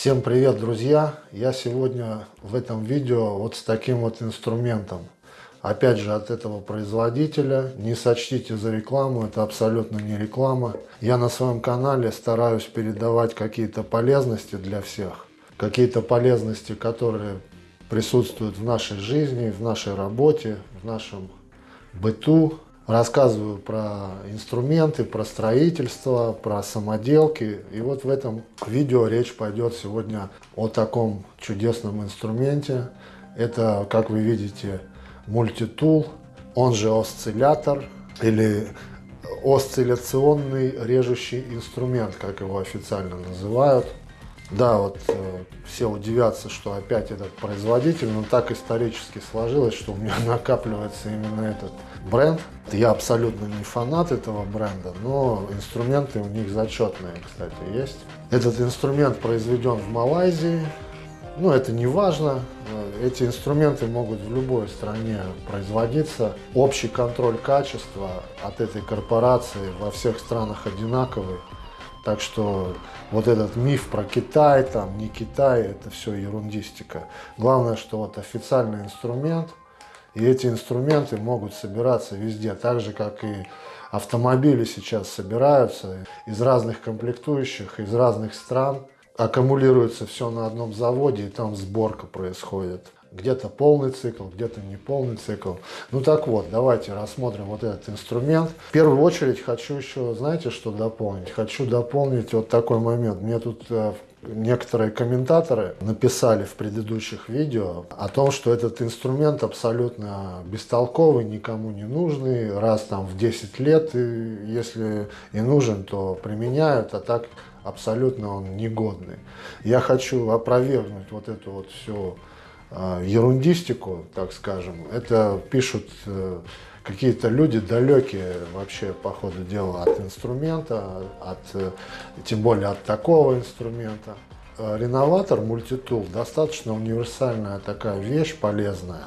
Всем привет, друзья! Я сегодня в этом видео вот с таким вот инструментом. Опять же от этого производителя. Не сочтите за рекламу, это абсолютно не реклама. Я на своем канале стараюсь передавать какие-то полезности для всех. Какие-то полезности, которые присутствуют в нашей жизни, в нашей работе, в нашем быту, рассказываю про инструменты, про строительство, про самоделки. И вот в этом видео речь пойдет сегодня о таком чудесном инструменте. Это, как вы видите, мультитул, он же осциллятор или осцилляционный режущий инструмент, как его официально называют. Да, вот э, все удивятся, что опять этот производитель, но так исторически сложилось, что у меня накапливается именно этот бренд. Я абсолютно не фанат этого бренда, но инструменты у них зачетные, кстати, есть. Этот инструмент произведен в Малайзии, ну это не важно, эти инструменты могут в любой стране производиться. Общий контроль качества от этой корпорации во всех странах одинаковый. Так что вот этот миф про Китай, там не Китай, это все ерундистика. Главное, что вот официальный инструмент, и эти инструменты могут собираться везде, так же, как и автомобили сейчас собираются из разных комплектующих, из разных стран. Аккумулируется все на одном заводе, и там сборка происходит где-то полный цикл, где-то не полный цикл. Ну так вот, давайте рассмотрим вот этот инструмент. В первую очередь хочу еще, знаете, что дополнить? Хочу дополнить вот такой момент. Мне тут э, некоторые комментаторы написали в предыдущих видео о том, что этот инструмент абсолютно бестолковый, никому не нужный, раз там в 10 лет, и если и нужен, то применяют, а так абсолютно он негодный. Я хочу опровергнуть вот эту вот всю ерундистику, так скажем, это пишут э, какие-то люди далекие вообще по ходу дела от инструмента, от, э, тем более от такого инструмента. Реноватор мультитул достаточно универсальная такая вещь, полезная.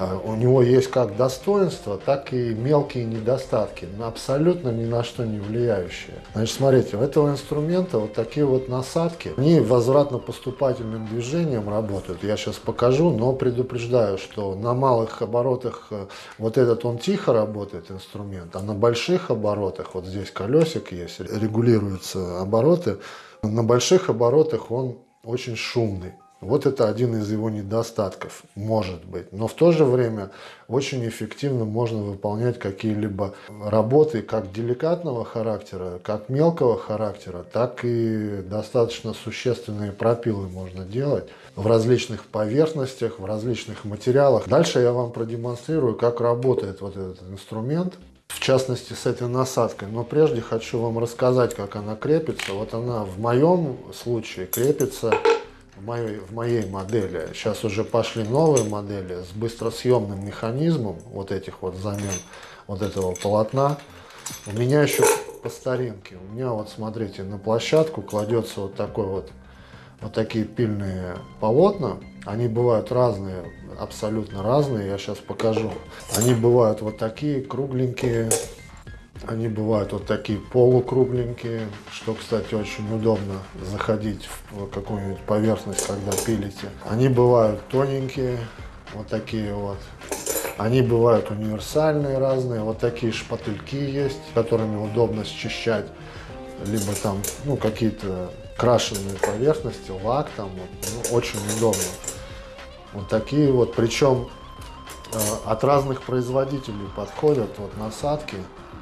А, у него есть как достоинства, так и мелкие недостатки, но абсолютно ни на что не влияющие. Значит, смотрите, у этого инструмента вот такие вот насадки, они возвратно-поступательным движением работают. Я сейчас покажу, но предупреждаю, что на малых оборотах э, вот этот он тихо работает, инструмент, а на больших оборотах, вот здесь колесик есть, регулируются обороты, на больших оборотах он очень шумный. Вот это один из его недостатков, может быть. Но в то же время очень эффективно можно выполнять какие-либо работы как деликатного характера, как мелкого характера, так и достаточно существенные пропилы можно делать в различных поверхностях, в различных материалах. Дальше я вам продемонстрирую, как работает вот этот инструмент в частности с этой насадкой. Но прежде хочу вам рассказать, как она крепится. Вот она в моем случае крепится в моей, в моей модели. Сейчас уже пошли новые модели с быстросъемным механизмом вот этих вот замен вот этого полотна. У меня еще по старинке. У меня вот смотрите на площадку кладется вот такой вот вот такие пильные полотна. Они бывают разные, абсолютно разные. Я сейчас покажу. Они бывают вот такие кругленькие, они бывают вот такие полукругленькие, что, кстати, очень удобно заходить в какую-нибудь поверхность, когда пилите. Они бывают тоненькие, вот такие вот. Они бывают универсальные разные, вот такие шпательки есть, которыми удобно счищать, либо там, ну, какие-то крашеные поверхности, лак там, вот, ну, очень удобно. Вот такие вот, причем э, от разных производителей подходят вот насадки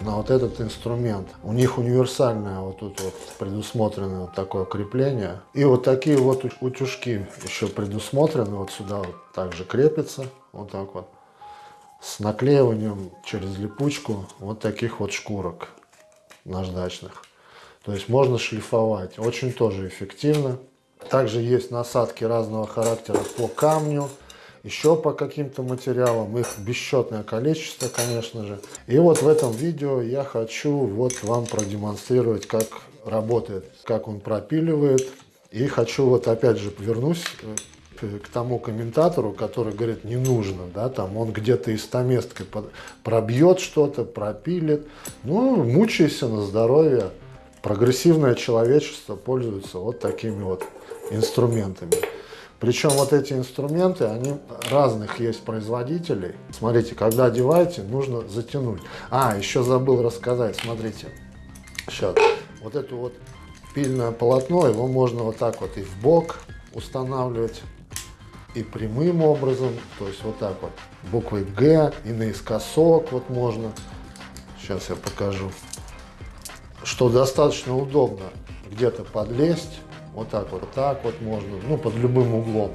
на вот этот инструмент. У них универсальное вот тут вот предусмотрено вот такое крепление. И вот такие вот утюжки еще предусмотрены. Вот сюда вот также крепится. Вот так вот. С наклеиванием через липучку вот таких вот шкурок наждачных. То есть можно шлифовать. Очень тоже эффективно. Также есть насадки разного характера по камню еще по каким-то материалам. Их бесчетное количество, конечно же. И вот в этом видео я хочу вот вам продемонстрировать, как работает, как он пропиливает. И хочу вот опять же вернусь э, к тому комментатору, который говорит, не нужно, да, там он где-то из стаместкой пробьет что-то, пропилит. Ну, мучайся на здоровье. Прогрессивное человечество пользуется вот такими вот инструментами. Причем вот эти инструменты, они разных есть производителей. Смотрите, когда одеваете, нужно затянуть. А, еще забыл рассказать, смотрите. Сейчас. Вот это вот пильное полотно, его можно вот так вот и в бок устанавливать, и прямым образом, то есть вот так вот, буквой Г, и наискосок вот можно. Сейчас я покажу. Что достаточно удобно где-то подлезть, вот так вот, так вот можно, ну, под любым углом.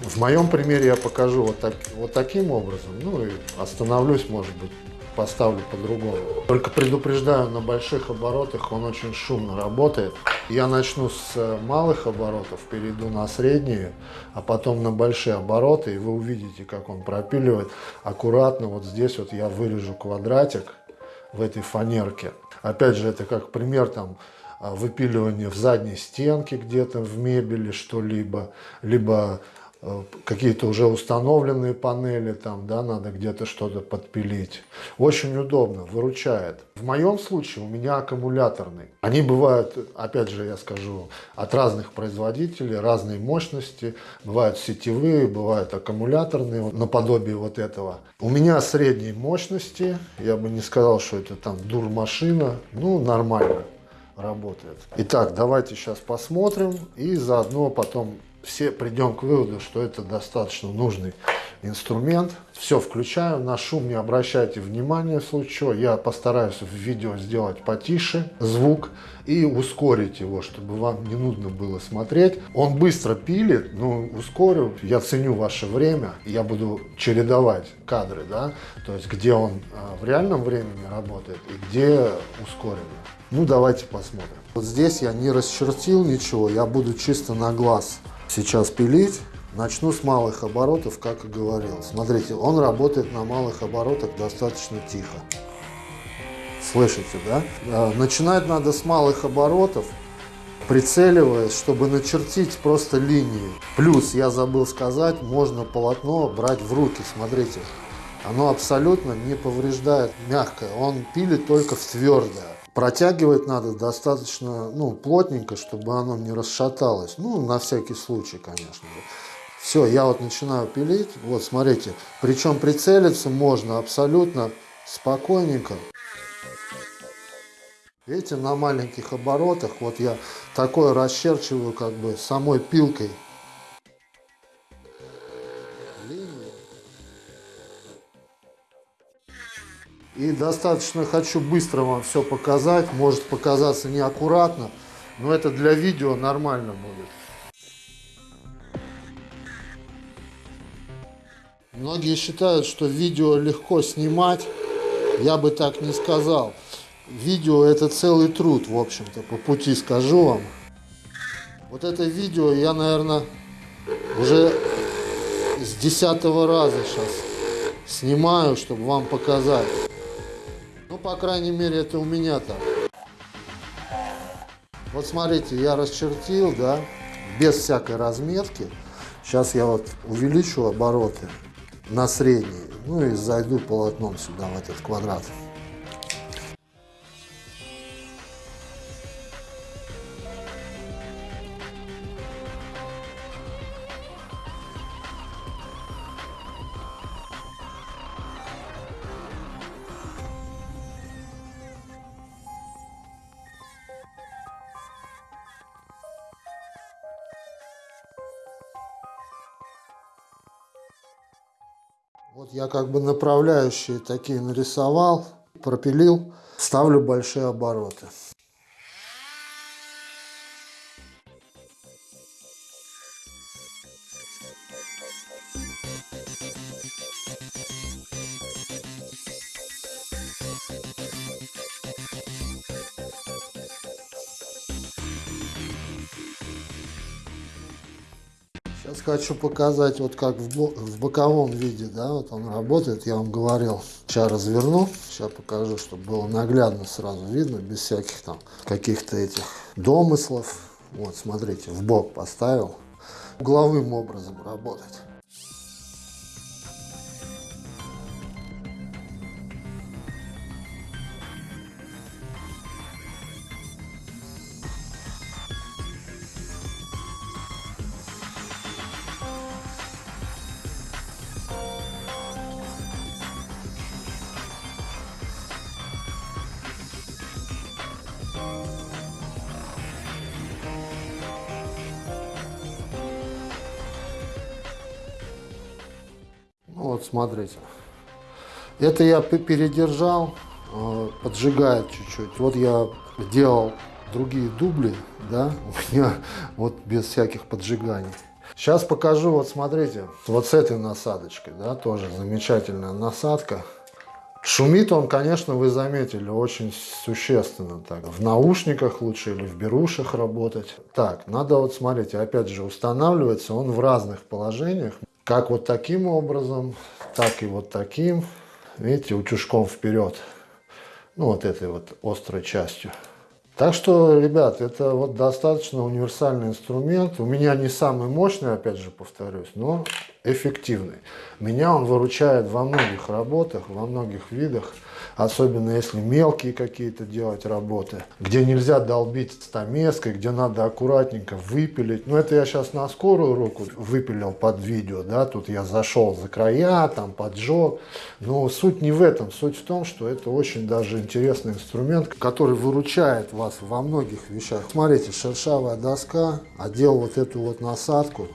В моем примере я покажу вот, так, вот таким образом, ну и остановлюсь, может быть, поставлю по-другому. Только предупреждаю, на больших оборотах он очень шумно работает. Я начну с малых оборотов, перейду на средние, а потом на большие обороты, и вы увидите, как он пропиливает. Аккуратно вот здесь вот я вырежу квадратик в этой фанерке. Опять же, это как пример там а, выпиливания в задней стенке где-то в мебели что-либо, либо Э, какие-то уже установленные панели, там, да, надо где-то что-то подпилить. Очень удобно, выручает. В моем случае у меня аккумуляторный. Они бывают, опять же, я скажу, от разных производителей, разной мощности. Бывают сетевые, бывают аккумуляторные, наподобие вот этого. У меня средней мощности, я бы не сказал, что это там дур-машина, ну, нормально работает. Итак, давайте сейчас посмотрим и заодно потом все придем к выводу, что это достаточно нужный инструмент. Все включаю, на шум не обращайте внимания в случае. Я постараюсь в видео сделать потише звук и ускорить его, чтобы вам не нудно было смотреть. Он быстро пилит, но ускорю. Я ценю ваше время, я буду чередовать кадры, да, то есть где он а, в реальном времени работает и где ускоренно. Ну, давайте посмотрим. Вот здесь я не расчертил ничего, я буду чисто на глаз сейчас пилить. Начну с малых оборотов, как и говорил. Смотрите, он работает на малых оборотах достаточно тихо. Слышите, да? А, начинать надо с малых оборотов, прицеливаясь, чтобы начертить просто линии. Плюс, я забыл сказать, можно полотно брать в руки, смотрите. Оно абсолютно не повреждает мягкое, он пилит только в твердое. Протягивать надо достаточно ну, плотненько, чтобы оно не расшаталось. Ну, на всякий случай, конечно Все, я вот начинаю пилить. Вот, смотрите. Причем прицелиться можно абсолютно спокойненько. Видите, на маленьких оборотах вот я такое расчерчиваю как бы самой пилкой. И достаточно хочу быстро вам все показать. Может показаться неаккуратно, но это для видео нормально будет. Многие считают, что видео легко снимать. Я бы так не сказал. Видео это целый труд, в общем-то, по пути скажу вам. Вот это видео я, наверное, уже с десятого раза сейчас снимаю, чтобы вам показать. По крайней мере, это у меня так. Вот смотрите, я расчертил, да, без всякой разметки. Сейчас я вот увеличу обороты на средние, ну и зайду полотном сюда, в этот квадрат. Вот я как бы направляющие такие нарисовал, пропилил, ставлю большие обороты. Сейчас хочу показать, вот как в, боковом виде, да, вот он работает, я вам говорил. Сейчас разверну, сейчас покажу, чтобы было наглядно сразу видно, без всяких там каких-то этих домыслов. Вот, смотрите, в бок поставил. Угловым образом работать. Вот смотрите. Это я передержал, э, поджигает чуть-чуть. Вот я делал другие дубли, да, у меня вот без всяких поджиганий. Сейчас покажу, вот смотрите, вот с этой насадочкой, да, тоже замечательная насадка. Шумит он, конечно, вы заметили, очень существенно так. В наушниках лучше или в берушах работать. Так, надо вот, смотрите, опять же, устанавливается он в разных положениях. Как вот таким образом, так и вот таким. Видите, утюжком вперед. Ну, вот этой вот острой частью. Так что, ребят, это вот достаточно универсальный инструмент. У меня не самый мощный, опять же повторюсь, но эффективный. Меня он выручает во многих работах, во многих видах особенно если мелкие какие-то делать работы, где нельзя долбить стамеской, где надо аккуратненько выпилить. Ну, это я сейчас на скорую руку выпилил под видео, да, тут я зашел за края, там поджег. Но суть не в этом, суть в том, что это очень даже интересный инструмент, который выручает вас во многих вещах. Смотрите, шершавая доска, одел вот эту вот насадку,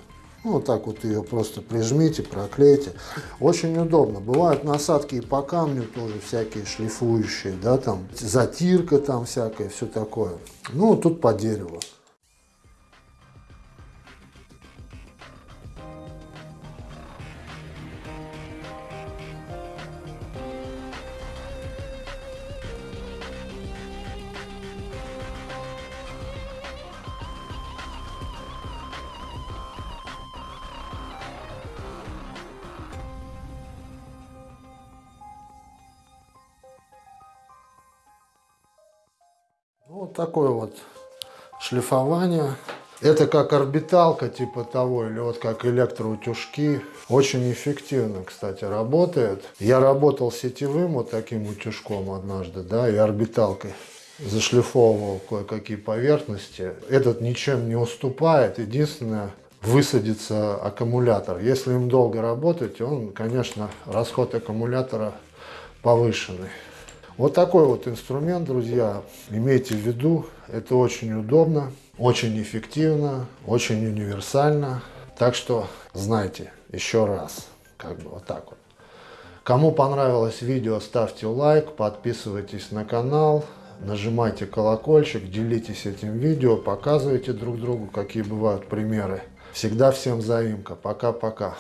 ну, вот так вот ее просто прижмите, проклейте. Очень удобно. Бывают насадки и по камню тоже всякие шлифующие, да, там затирка там всякая, все такое. Ну, тут по дереву. Вот такое вот шлифование. Это как орбиталка типа того, или вот как электроутюжки. Очень эффективно, кстати, работает. Я работал сетевым вот таким утюжком однажды, да, и орбиталкой. Зашлифовывал кое-какие поверхности. Этот ничем не уступает. Единственное, высадится аккумулятор. Если им долго работать, он, конечно, расход аккумулятора повышенный. Вот такой вот инструмент, друзья, имейте в виду, это очень удобно, очень эффективно, очень универсально. Так что знайте еще раз, как бы вот так вот. Кому понравилось видео, ставьте лайк, подписывайтесь на канал, нажимайте колокольчик, делитесь этим видео, показывайте друг другу, какие бывают примеры. Всегда всем заимка. Пока-пока.